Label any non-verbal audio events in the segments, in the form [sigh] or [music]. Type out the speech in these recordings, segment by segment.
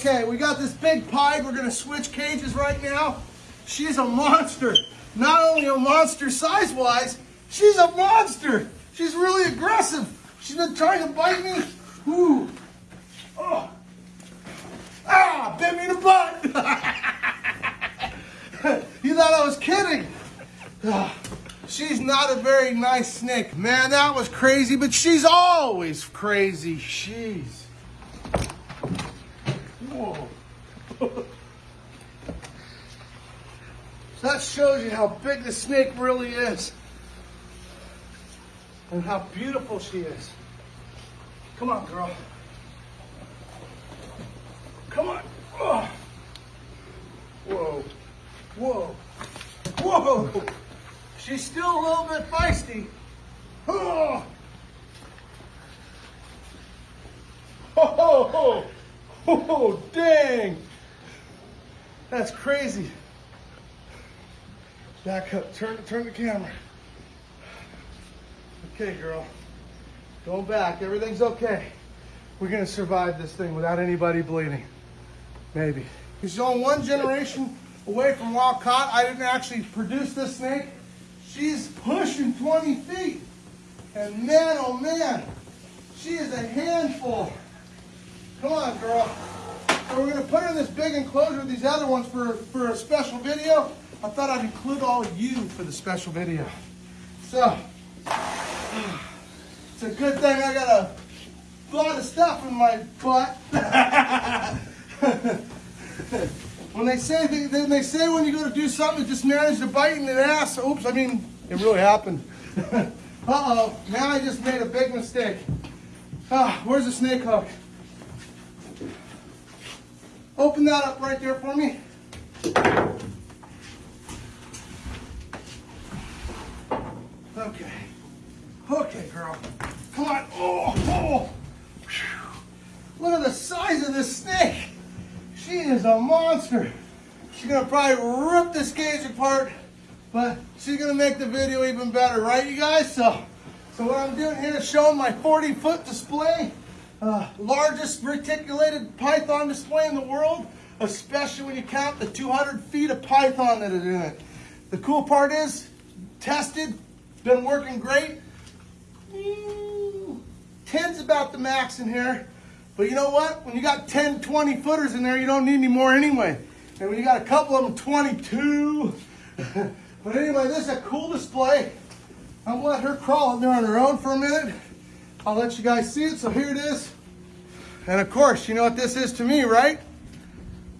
Okay, we got this big pied. We're gonna switch cages right now. She's a monster. Not only a monster size-wise, she's a monster. She's really aggressive. She's been trying to bite me. Ooh. Oh. Ah, bit me in the butt. [laughs] you thought I was kidding. Ah, She's not a very nice snake. Man, that was crazy, but she's always crazy. Jeez. [laughs] Whoa. that shows you how big the snake really is. And how beautiful she is. Come on, girl. Come on. Oh. Whoa. Whoa. Whoa. She's still a little bit feisty. Oh. Oh, oh, oh. Oh, dang. That's crazy. Back up. Turn, turn the camera. Okay, girl. Go back. Everything's okay. We're to survive this thing without anybody bleeding. Maybe. She's only one generation away from wild caught. I didn't actually produce this snake. She's pushing 20 feet. And man, oh man, she is a handful. Come on, girl. So we're gonna put her in this big enclosure with these other ones for, for a special video. I thought I'd include all of you for the special video. So, it's a good thing I got a lot of stuff in my butt. [laughs] when they say they, they, say when you go to do something, just manage to bite in the ass. Oops, I mean it really happened. [laughs] uh oh, now I just made a big mistake. Ah, where's the snake hook? Open that up right there for me. Okay. Okay, girl. Come on. Oh, oh. Look at the size of this snake. She is a monster. She's gonna probably rip this cage apart, but she's gonna make the video even better, right, you guys? So, so what I'm doing here is showing my 40 foot display, uh, largest reticulated python display in the world, especially when you count the 200 feet of python that is in it. The cool part is, tested, been working great. Ooh, 10's about the max in here. But you know what? When you got 10, 20 footers in there, you don't need any more anyway. And when you got a couple of them 22. [laughs] but anyway, this is a cool display. I'm gonna let her crawl in there on her own for a minute. I'll let you guys see it. So here it is. And of course, you know what this is to me, right?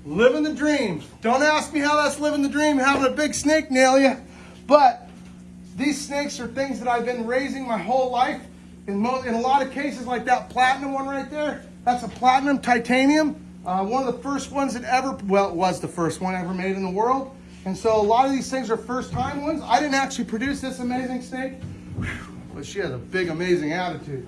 Living the dream. Don't ask me how that's living the dream, having a big snake nail you. But these snakes are things that I've been raising my whole life. In, in a lot of cases, like that platinum one right there, that's a platinum titanium. Uh, one of the first ones that ever, well, it was the first one ever made in the world. And so a lot of these things are first time ones. I didn't actually produce this amazing snake, but she has a big, amazing attitude.